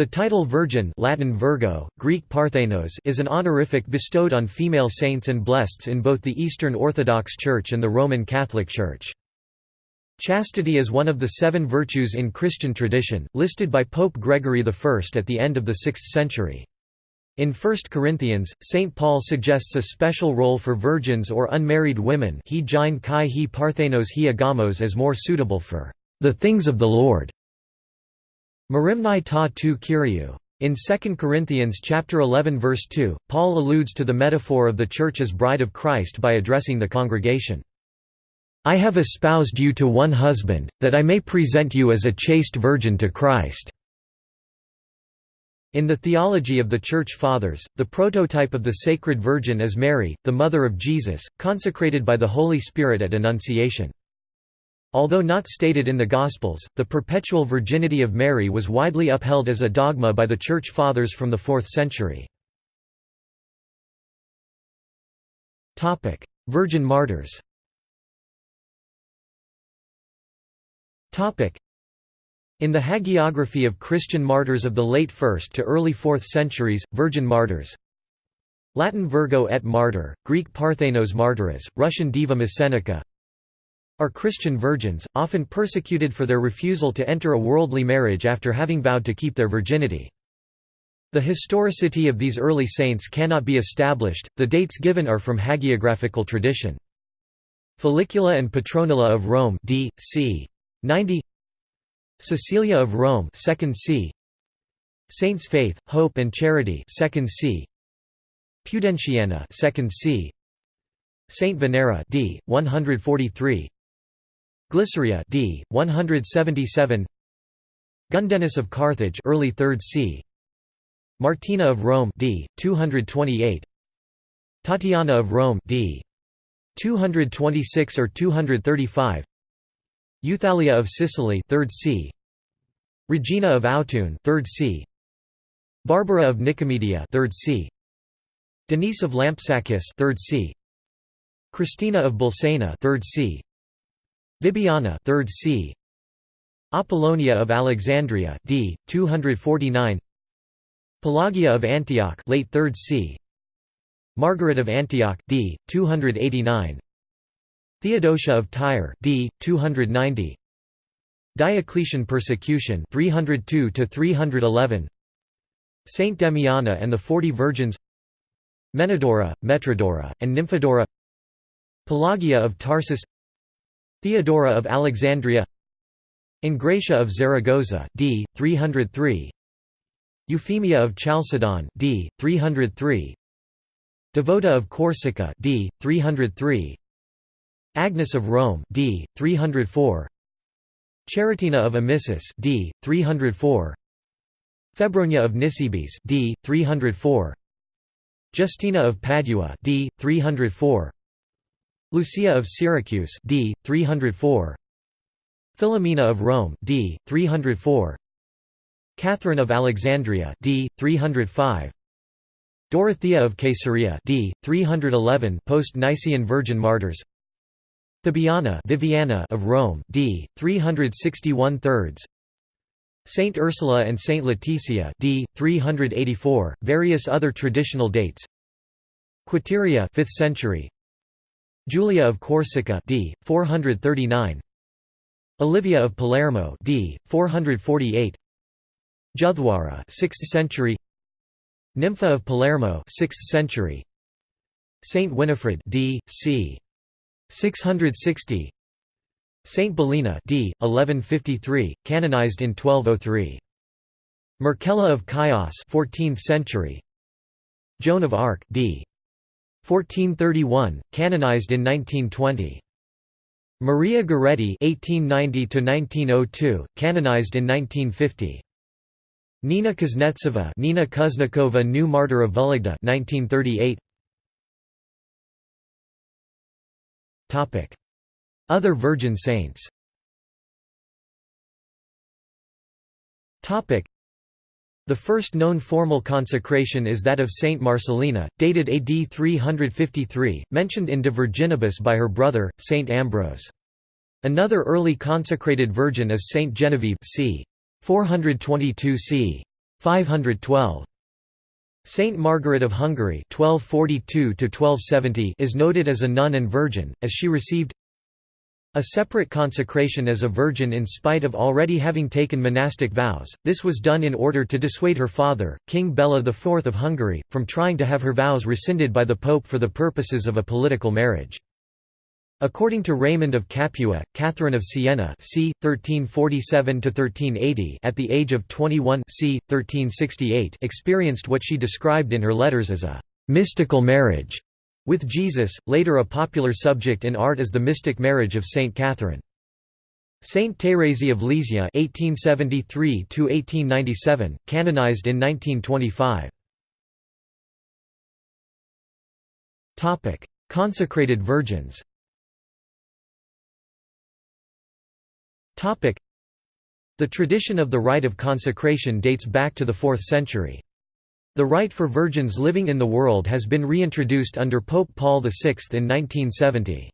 The title Virgin Latin Virgo, Greek Parthenos is an honorific bestowed on female saints and blesseds in both the Eastern Orthodox Church and the Roman Catholic Church. Chastity is one of the seven virtues in Christian tradition, listed by Pope Gregory I at the end of the 6th century. In 1 Corinthians, St. Paul suggests a special role for virgins or unmarried women he kai he parthenos he agamos as more suitable for the things of the Lord. Merimnai ta tu Kyriou. In 2 Corinthians chapter 11 verse 2, Paul alludes to the metaphor of the church as bride of Christ by addressing the congregation. I have espoused you to one husband, that I may present you as a chaste virgin to Christ." In the theology of the Church Fathers, the prototype of the Sacred Virgin is Mary, the mother of Jesus, consecrated by the Holy Spirit at Annunciation. Although not stated in the Gospels, the perpetual virginity of Mary was widely upheld as a dogma by the Church Fathers from the 4th century. Virgin martyrs in the hagiography of Christian martyrs of the late 1st to early 4th centuries, virgin martyrs Latin Virgo et martyr, Greek Parthenos martyrs, Russian Diva Mossenica are Christian virgins, often persecuted for their refusal to enter a worldly marriage after having vowed to keep their virginity. The historicity of these early saints cannot be established, the dates given are from hagiographical tradition. Felicula and Petronilla of Rome d. c. 90 Cecilia of Rome 2nd c. Saints Faith, Hope and Charity 2nd c. Pudentiana 2nd c. Saint Venera d. 143 Glyceria d. 177 Gundenis of Carthage early 3rd c. Martina of Rome d. 228 Tatiana of Rome d. 226 or 235 Euthalia of Sicily 3rd c. Regina of Autun 3rd c. Barbara of Nicomedia 3rd c. Denise of Lampsacus 3rd c. Christina of Bolsena 3rd c. Bibiana 3rd c. Apollonia of Alexandria d. 249 Pelagia of Antioch late 3rd c. Margaret of Antioch d. 289 Theodosia of Tyre d. 290 Diocletian persecution 302 to 311 Saint Demiana and the Forty Virgins Menodora, Metrodora, and Nymphodora Pelagia of Tarsus Theodora of Alexandria Engratia of Zaragoza d. 303 Euphemia of Chalcedon d. 303 Devota of Corsica d. 303 Agnes of Rome d. 304 Charitina of Amisus d. 304 Febronia of Nisibis d. 304 Justina of Padua d. 304 Lucia of Syracuse d. 304 Philomena of Rome d. 304 Catherine of Alexandria d. 305 Dorothea of Caesarea d. 311 post-Nicene Virgin Martyrs Fabiana Viviana of Rome d. 361 thirds Saint Ursula and Saint Leticia d. 384 various other traditional dates Quiteria 5th century Julia of Corsica d. 439 Olivia of Palermo d. 448 Juthwara 6th century Nympha of Palermo 6th century Saint Winifred d. c. 660 Saint Bellina d. 1153, canonized in 1203. Markella of Chios 14th century. Joan of Arc d. 1431, canonized in 1920. Maria Goretti (1890–1902), canonized in 1950. Nina Kuznetsova, Nina Kuznikova, New Martyr of Vologda, 1938. Topic: Other Virgin Saints. Topic: the first known formal consecration is that of Saint Marcellina, dated AD 353, mentioned in De Virginibus by her brother, Saint Ambrose. Another early consecrated virgin is Saint Genevieve c. 422 c. 512. Saint Margaret of Hungary 1242 is noted as a nun and virgin, as she received a separate consecration as a virgin in spite of already having taken monastic vows. This was done in order to dissuade her father, King Bela IV of Hungary, from trying to have her vows rescinded by the Pope for the purposes of a political marriage. According to Raymond of Capua, Catherine of Siena c. 1347–1380 at the age of 21 c. 1368 experienced what she described in her letters as a «mystical marriage» With Jesus, later a popular subject in art is the mystic marriage of Saint Catherine. Saint Thérèse of Lisieux (1873–1897), canonized in 1925. Topic: Consecrated virgins. Topic: The tradition of the rite of consecration dates back to the 4th century. The rite for virgins living in the world has been reintroduced under Pope Paul VI in 1970.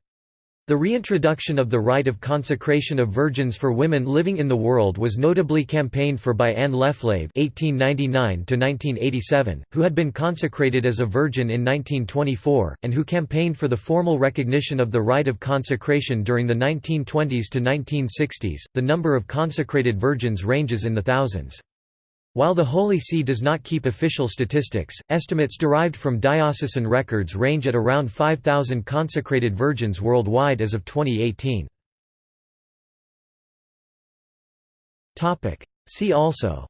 The reintroduction of the rite of consecration of virgins for women living in the world was notably campaigned for by Anne Leflaive (1899–1987), who had been consecrated as a virgin in 1924, and who campaigned for the formal recognition of the rite of consecration during the 1920s to 1960s. The number of consecrated virgins ranges in the thousands. While the Holy See does not keep official statistics, estimates derived from diocesan records range at around 5,000 consecrated virgins worldwide as of 2018. See also.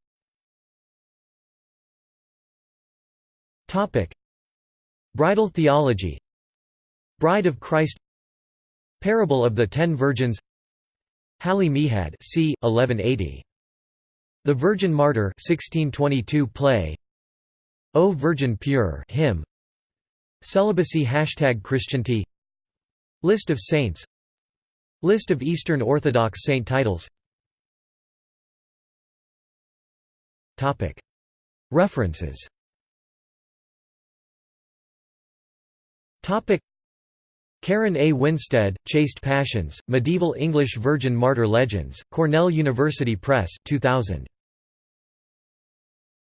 Bridal theology. Bride of Christ. Parable of the Ten Virgins. Hali Mihad c. 1180 the Virgin Martyr 1622 play. O Virgin Pure hymn. Celibacy Hashtag Christianity. List of saints. List of Eastern Orthodox saint titles. References. Karen A. Winstead, Chaste Passions, Medieval English Virgin Martyr Legends, Cornell University Press 2000.